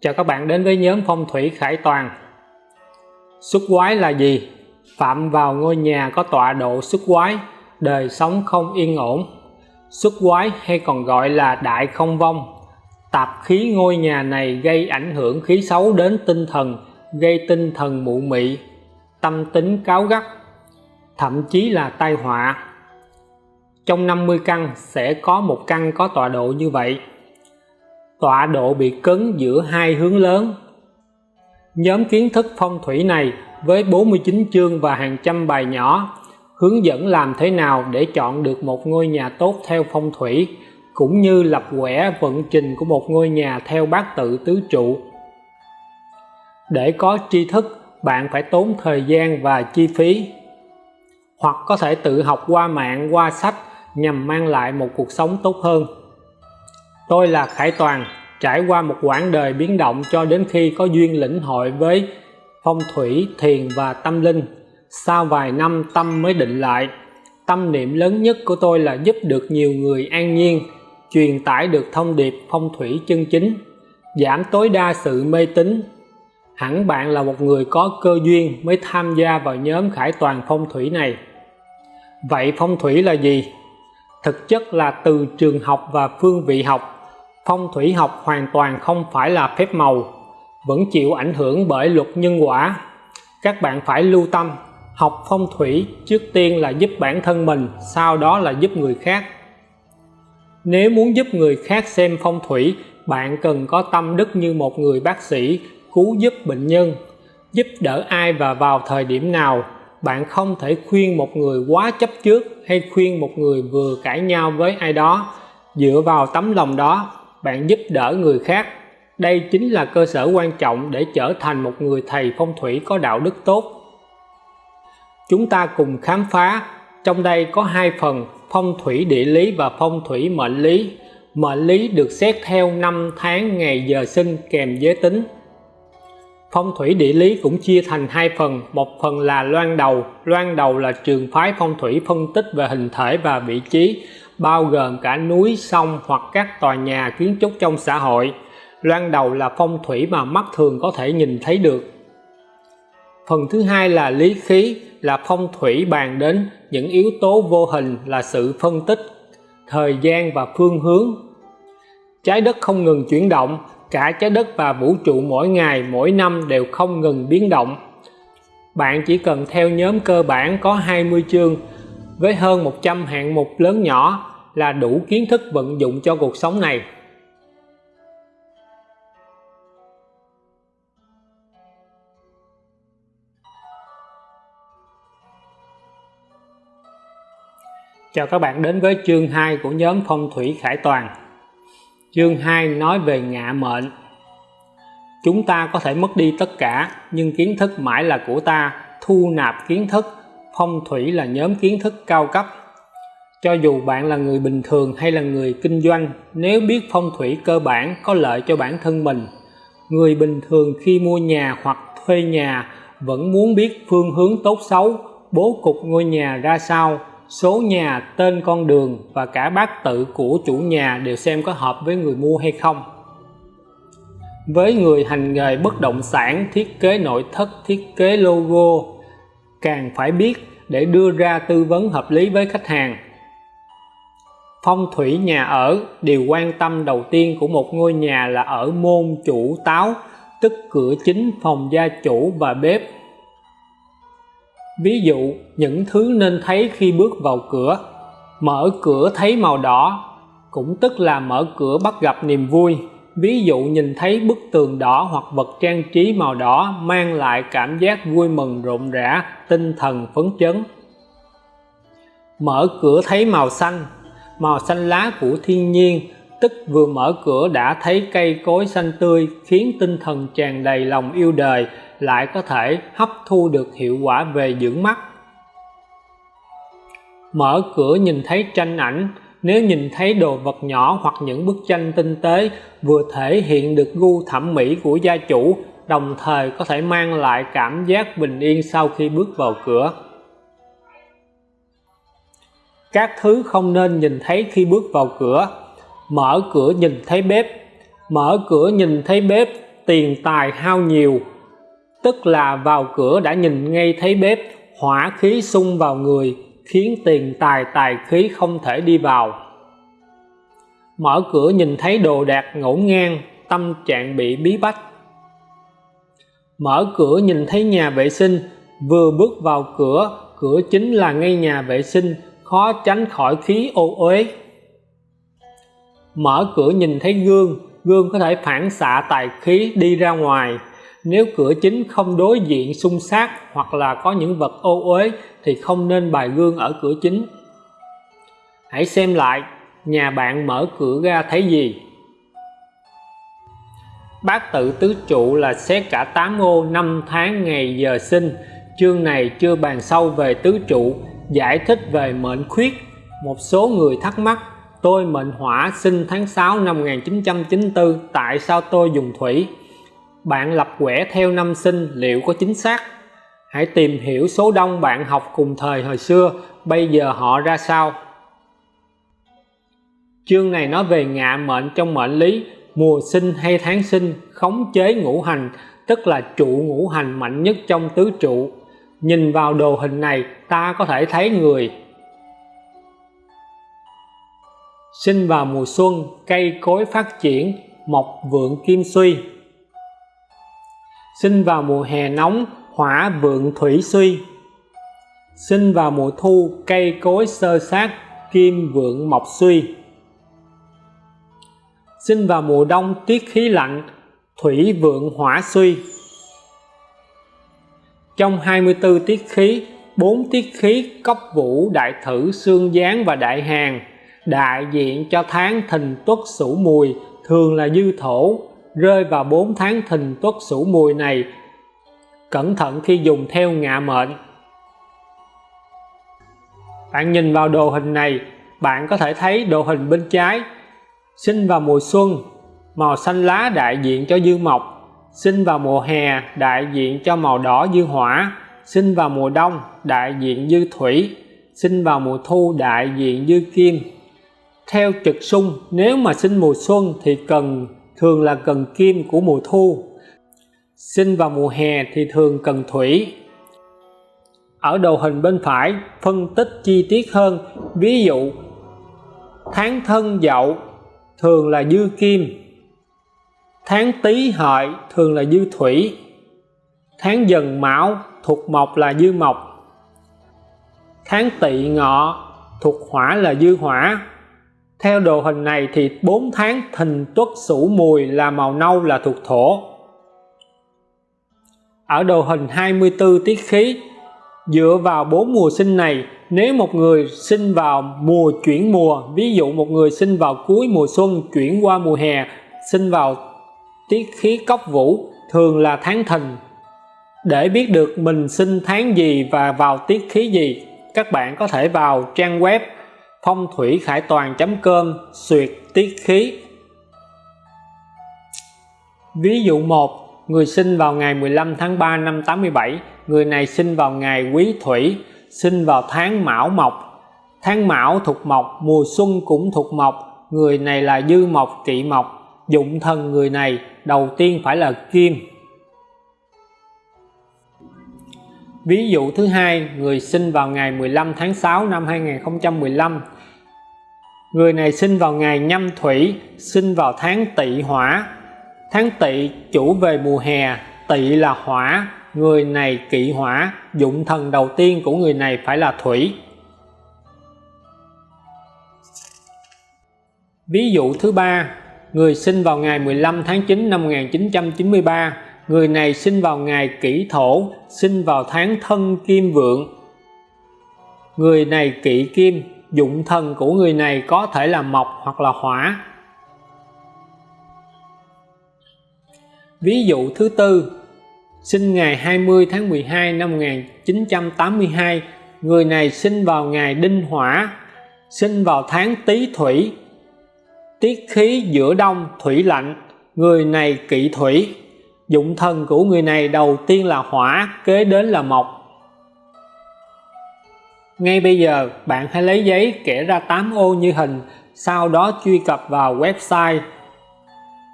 Chào các bạn đến với nhóm phong thủy Khải Toàn Xuất quái là gì? Phạm vào ngôi nhà có tọa độ xuất quái, đời sống không yên ổn Xuất quái hay còn gọi là đại không vong Tạp khí ngôi nhà này gây ảnh hưởng khí xấu đến tinh thần, gây tinh thần mụ mị, tâm tính cáo gắt, thậm chí là tai họa. Trong 50 căn sẽ có một căn có tọa độ như vậy tọa độ bị cứng giữa hai hướng lớn. Nhóm kiến thức phong thủy này với 49 chương và hàng trăm bài nhỏ hướng dẫn làm thế nào để chọn được một ngôi nhà tốt theo phong thủy cũng như lập quẻ vận trình của một ngôi nhà theo bát tự tứ trụ. Để có tri thức, bạn phải tốn thời gian và chi phí hoặc có thể tự học qua mạng, qua sách nhằm mang lại một cuộc sống tốt hơn. Tôi là Khải Toàn, trải qua một quãng đời biến động cho đến khi có duyên lĩnh hội với phong thủy, thiền và tâm linh. Sau vài năm tâm mới định lại, tâm niệm lớn nhất của tôi là giúp được nhiều người an nhiên, truyền tải được thông điệp phong thủy chân chính, giảm tối đa sự mê tín. Hẳn bạn là một người có cơ duyên mới tham gia vào nhóm khải toàn phong thủy này. Vậy phong thủy là gì? Thực chất là từ trường học và phương vị học phong thủy học hoàn toàn không phải là phép màu, vẫn chịu ảnh hưởng bởi luật nhân quả. Các bạn phải lưu tâm, học phong thủy trước tiên là giúp bản thân mình, sau đó là giúp người khác. Nếu muốn giúp người khác xem phong thủy, bạn cần có tâm đức như một người bác sĩ cứu giúp bệnh nhân, giúp đỡ ai và vào thời điểm nào. Bạn không thể khuyên một người quá chấp trước hay khuyên một người vừa cãi nhau với ai đó dựa vào tấm lòng đó bạn giúp đỡ người khác. Đây chính là cơ sở quan trọng để trở thành một người thầy phong thủy có đạo đức tốt. Chúng ta cùng khám phá, trong đây có hai phần, phong thủy địa lý và phong thủy mệnh lý. Mệnh lý được xét theo năm tháng ngày giờ sinh kèm giới tính. Phong thủy địa lý cũng chia thành hai phần, một phần là loan đầu. Loan đầu là trường phái phong thủy phân tích về hình thể và vị trí bao gồm cả núi, sông hoặc các tòa nhà, kiến trúc trong xã hội. Loan đầu là phong thủy mà mắt thường có thể nhìn thấy được. Phần thứ hai là lý khí, là phong thủy bàn đến những yếu tố vô hình là sự phân tích, thời gian và phương hướng. Trái đất không ngừng chuyển động, cả trái đất và vũ trụ mỗi ngày, mỗi năm đều không ngừng biến động. Bạn chỉ cần theo nhóm cơ bản có 20 chương với hơn 100 hạng mục lớn nhỏ là đủ kiến thức vận dụng cho cuộc sống này. Chào các bạn đến với chương 2 của nhóm phong thủy khải toàn. Chương 2 nói về ngạ mệnh. Chúng ta có thể mất đi tất cả, nhưng kiến thức mãi là của ta, thu nạp kiến thức. Phong thủy là nhóm kiến thức cao cấp cho dù bạn là người bình thường hay là người kinh doanh, nếu biết phong thủy cơ bản có lợi cho bản thân mình, người bình thường khi mua nhà hoặc thuê nhà vẫn muốn biết phương hướng tốt xấu, bố cục ngôi nhà ra sao, số nhà, tên con đường và cả bát tự của chủ nhà đều xem có hợp với người mua hay không. Với người hành nghề bất động sản, thiết kế nội thất, thiết kế logo, càng phải biết để đưa ra tư vấn hợp lý với khách hàng phong thủy nhà ở, điều quan tâm đầu tiên của một ngôi nhà là ở môn chủ táo, tức cửa chính phòng gia chủ và bếp. Ví dụ, những thứ nên thấy khi bước vào cửa. Mở cửa thấy màu đỏ, cũng tức là mở cửa bắt gặp niềm vui. Ví dụ, nhìn thấy bức tường đỏ hoặc vật trang trí màu đỏ mang lại cảm giác vui mừng rộn rã, tinh thần phấn chấn. Mở cửa thấy màu xanh màu xanh lá của thiên nhiên, tức vừa mở cửa đã thấy cây cối xanh tươi, khiến tinh thần tràn đầy lòng yêu đời, lại có thể hấp thu được hiệu quả về dưỡng mắt. Mở cửa nhìn thấy tranh ảnh, nếu nhìn thấy đồ vật nhỏ hoặc những bức tranh tinh tế, vừa thể hiện được gu thẩm mỹ của gia chủ, đồng thời có thể mang lại cảm giác bình yên sau khi bước vào cửa các thứ không nên nhìn thấy khi bước vào cửa. Mở cửa nhìn thấy bếp. Mở cửa nhìn thấy bếp, tiền tài hao nhiều. Tức là vào cửa đã nhìn ngay thấy bếp, hỏa khí xung vào người, khiến tiền tài tài khí không thể đi vào. Mở cửa nhìn thấy đồ đạc ngổn ngang, tâm trạng bị bí bách. Mở cửa nhìn thấy nhà vệ sinh, vừa bước vào cửa cửa chính là ngay nhà vệ sinh khó tránh khỏi khí ô uế. Mở cửa nhìn thấy gương gương có thể phản xạ tài khí đi ra ngoài. Nếu cửa chính không đối diện xung sát hoặc là có những vật ô uế thì không nên bài gương ở cửa chính. Hãy xem lại, nhà bạn mở cửa ra thấy gì? Bát tự tứ trụ là xét cả tám ô năm tháng ngày giờ sinh. Chương này chưa bàn sâu về tứ trụ giải thích về mệnh khuyết. Một số người thắc mắc, tôi mệnh hỏa sinh tháng 6 năm 1994 tại sao tôi dùng thủy? Bạn lập quẻ theo năm sinh, liệu có chính xác? Hãy tìm hiểu số đông bạn học cùng thời hồi xưa, bây giờ họ ra sao? Chương này nói về ngạ mệnh trong mệnh lý, mùa sinh hay tháng sinh, khống chế ngũ hành, tức là trụ ngũ hành mạnh nhất trong tứ trụ nhìn vào đồ hình này, ta có thể thấy người. Sinh vào mùa xuân, cây cối phát triển, mọc vượng kim suy. Sinh vào mùa hè nóng, hỏa vượng thủy suy. Sinh vào mùa thu, cây cối sơ sát, kim vượng mộc suy. Sinh vào mùa đông, tiết khí lạnh, thủy vượng hỏa suy trong 24 tiết khí 4 tiết khí cốc vũ đại thử xương gián và đại hàng đại diện cho tháng thìn tuất sửu mùi, thường là dư thổ, rơi vào 4 tháng thìn tuất sửu mùi này. Cẩn thận khi dùng theo ngạ mệnh. Bạn nhìn vào đồ hình này, bạn có thể thấy đồ hình bên trái. Sinh vào mùa xuân, màu xanh lá đại diện cho dư mộc sinh vào mùa hè, đại diện cho màu đỏ dư hỏa. Sinh vào mùa đông, đại diện dư thủy. Sinh vào mùa thu, đại diện dư kim. Theo trực xung nếu mà sinh mùa xuân thì cần, thường là cần kim của mùa thu. Sinh vào mùa hè thì thường cần thủy. Ở đầu hình bên phải, phân tích chi tiết hơn. Ví dụ, tháng thân dậu, thường là dư kim tháng tý hợi thường là dư thủy. Tháng dần mão thuộc mộc là dư mộc. Tháng tỵ ngọ thuộc hỏa là dư hỏa. Theo đồ hình này thì 4 tháng thìn tuất sửu mùi là màu nâu là thuộc thổ. Ở đồ hình 24 tiết khí, dựa vào bốn mùa sinh này, nếu một người sinh vào mùa chuyển mùa, ví dụ một người sinh vào cuối mùa xuân chuyển qua mùa hè, sinh vào tiết khí cốc vũ thường là tháng thìn để biết được mình sinh tháng gì và vào tiết khí gì, các bạn có thể vào trang web phong thủy khải toàn.com xuyệt tiết khí. Ví dụ 1 người sinh vào ngày 15 tháng 3 năm 87 người này sinh vào ngày quý thủy, sinh vào tháng mão mộc tháng mão thuộc mộc, mùa xuân cũng thuộc mộc, người này là dư mộc, kỵ mộc. Dụng thần người này đầu tiên phải là kim. Ví dụ thứ hai, người sinh vào ngày 15 tháng 6 năm 2015 người này sinh vào ngày nhâm thủy, sinh vào tháng tỵ hỏa. Tháng tỵ chủ về mùa hè, tỵ là hỏa. Người này kỵ hỏa, dụng thần đầu tiên của người này phải là thủy. Ví dụ thứ ba người sinh vào ngày 15 tháng 9 năm 1993 người này sinh vào ngày kỷ thổ, sinh vào tháng thân kim vượng. Người này kỵ kim, dụng thần của người này có thể là mộc hoặc là hỏa. Ví dụ thứ tư, sinh ngày 20 tháng 12 năm 1982 người này sinh vào ngày đinh hỏa, sinh vào tháng tý thủy tiết khí giữa đông, thủy lạnh, người này kỵ thủy. Dụng thần của người này đầu tiên là hỏa, kế đến là mộc. Ngay bây giờ, bạn hãy lấy giấy kẻ ra 8 ô như hình, sau đó truy cập vào website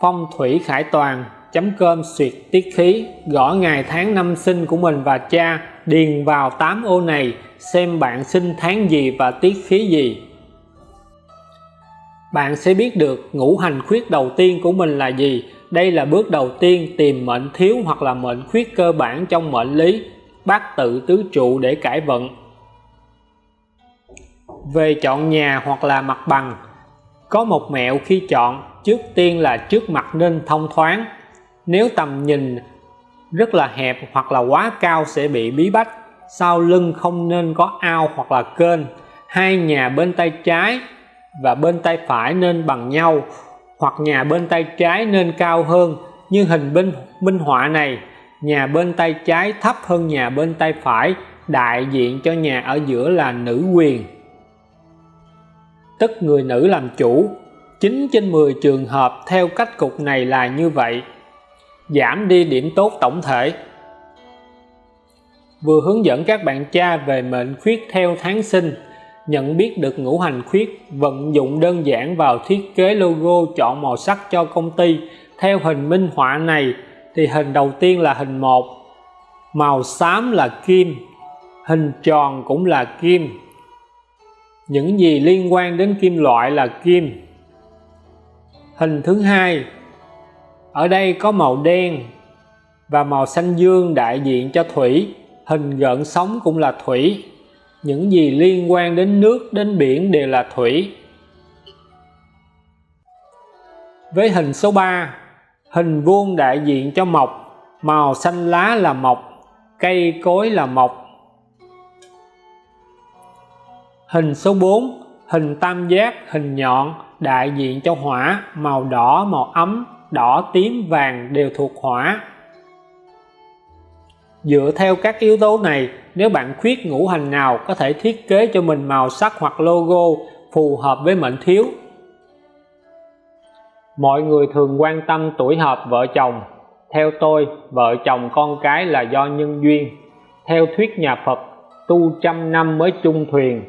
phong thủy khải toàn com xuyệt tiết khí. Gõ ngày tháng năm sinh của mình và cha, điền vào 8 ô này, xem bạn sinh tháng gì và tiết khí gì bạn sẽ biết được ngũ hành khuyết đầu tiên của mình là gì. Đây là bước đầu tiên tìm mệnh thiếu hoặc là mệnh khuyết cơ bản trong mệnh lý bát tự tứ trụ để cải vận. Về chọn nhà hoặc là mặt bằng, có một mẹo khi chọn, trước tiên là trước mặt nên thông thoáng. Nếu tầm nhìn rất là hẹp hoặc là quá cao sẽ bị bí bách. Sau lưng không nên có ao hoặc là kênh. Hai nhà bên tay trái và bên tay phải nên bằng nhau, hoặc nhà bên tay trái nên cao hơn. Như hình bên minh họa này, nhà bên tay trái thấp hơn nhà bên tay phải, đại diện cho nhà ở giữa là nữ quyền. Tức người nữ làm chủ. 9 trên 10 trường hợp theo cách cục này là như vậy. Giảm đi điểm tốt tổng thể. Vừa hướng dẫn các bạn cha về mệnh khuyết theo tháng sinh nhận biết được ngũ hành khuyết, vận dụng đơn giản vào thiết kế logo chọn màu sắc cho công ty. Theo hình minh họa này, thì hình đầu tiên là hình 1 màu xám là kim, hình tròn cũng là kim. Những gì liên quan đến kim loại là kim. Hình thứ hai, ở đây có màu đen và màu xanh dương đại diện cho thủy, hình gợn sóng cũng là thủy những gì liên quan đến nước, đến biển đều là thủy. Với hình số 3 hình vuông đại diện cho mộc, màu xanh lá là mộc, cây cối là mộc. Hình số 4 hình tam giác, hình nhọn, đại diện cho hỏa, màu đỏ, màu ấm, đỏ, tím, vàng đều thuộc hỏa dựa theo các yếu tố này, nếu bạn khuyết ngũ hành nào có thể thiết kế cho mình màu sắc hoặc logo phù hợp với mệnh thiếu? Mọi người thường quan tâm tuổi hợp vợ chồng. Theo tôi, vợ chồng con cái là do nhân duyên. Theo thuyết nhà Phật, tu trăm năm mới chung thuyền,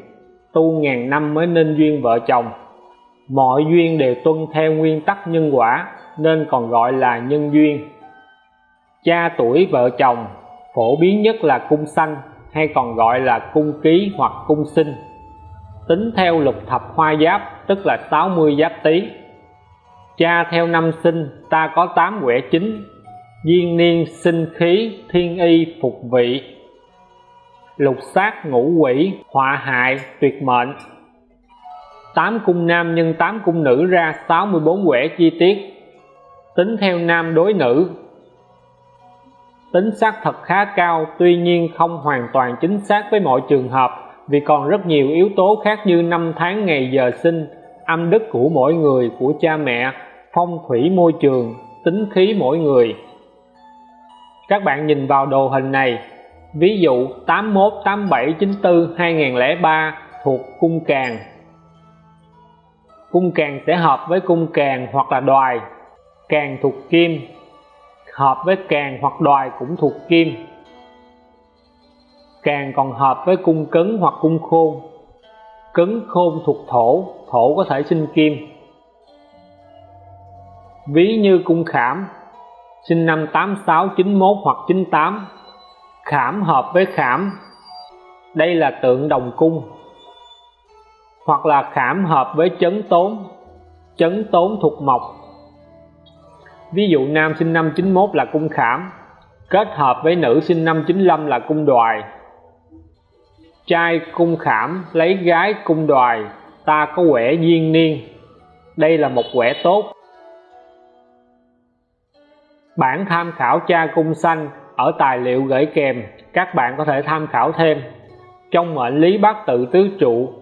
tu ngàn năm mới nên duyên vợ chồng. Mọi duyên đều tuân theo nguyên tắc nhân quả, nên còn gọi là nhân duyên. Cha tuổi vợ chồng phổ biến nhất là cung xanh hay còn gọi là cung ký hoặc cung sinh. Tính theo lục thập hoa giáp, tức là 60 giáp tý. Cha theo năm sinh, ta có 8 quẻ chính duyên niên, sinh khí, thiên y, phục vị. Lục sát ngũ quỷ, họa hại, tuyệt mệnh. 8 cung nam nhân 8 cung nữ ra 64 quẻ chi tiết. Tính theo nam đối nữ tính xác thật khá cao, tuy nhiên không hoàn toàn chính xác với mọi trường hợp, vì còn rất nhiều yếu tố khác như năm tháng ngày giờ sinh, âm đức của mỗi người, của cha mẹ, phong thủy môi trường, tính khí mỗi người. Các bạn nhìn vào đồ hình này, ví dụ 81 87 94 2003 thuộc cung càng. Cung càng sẽ hợp với cung càng hoặc là đoài, càng thuộc kim hợp với càng hoặc đoài cũng thuộc kim. Càng còn hợp với cung cấn hoặc cung khôn. Cấn khôn thuộc thổ thổ có thể sinh kim. Ví như cung khảm, sinh năm 86 91 hoặc 98 khảm hợp với khảm, đây là tượng đồng cung. Hoặc là khảm hợp với chấn tốn chấn tốn thuộc mộc ví dụ nam sinh năm 91 là cung khảm, kết hợp với nữ sinh năm 95 là cung đoài. Trai cung khảm lấy gái cung đoài, ta có quẻ duyên niên. Đây là một quẻ tốt. Bản tham khảo cha cung xanh ở tài liệu gửi kèm, các bạn có thể tham khảo thêm. Trong mệnh lý bát tự tứ trụ,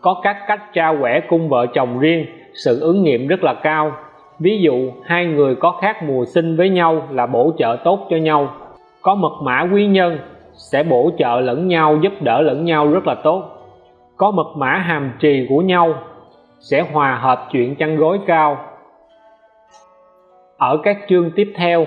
có các cách tra quẻ cung vợ chồng riêng, sự ứng nghiệm rất là cao ví dụ, hai người có khác mùa sinh với nhau là bổ trợ tốt cho nhau. Có mật mã quý nhân, sẽ bổ trợ lẫn nhau, giúp đỡ lẫn nhau rất là tốt. Có mật mã hàm trì của nhau, sẽ hòa hợp chuyện chăn gối cao. Ở các chương tiếp theo,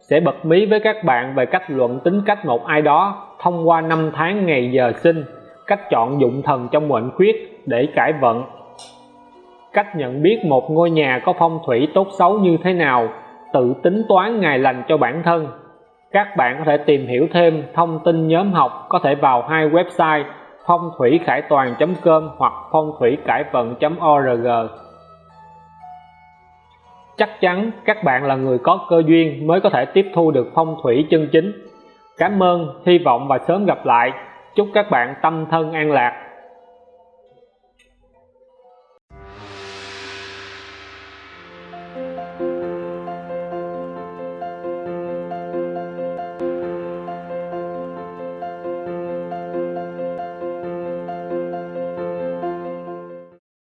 sẽ bật mí với các bạn về cách luận tính cách một ai đó thông qua năm tháng ngày giờ sinh, cách chọn dụng thần trong mệnh khuyết để cải vận cách nhận biết một ngôi nhà có phong thủy tốt xấu như thế nào, tự tính toán ngày lành cho bản thân. Các bạn có thể tìm hiểu thêm thông tin nhóm học có thể vào hai website phong thủy khải toàn.com hoặc phong thủy cải vận.org chắc chắn các bạn là người có cơ duyên mới có thể tiếp thu được phong thủy chân chính. Cảm ơn, hy vọng và sớm gặp lại. Chúc các bạn tâm thân an lạc.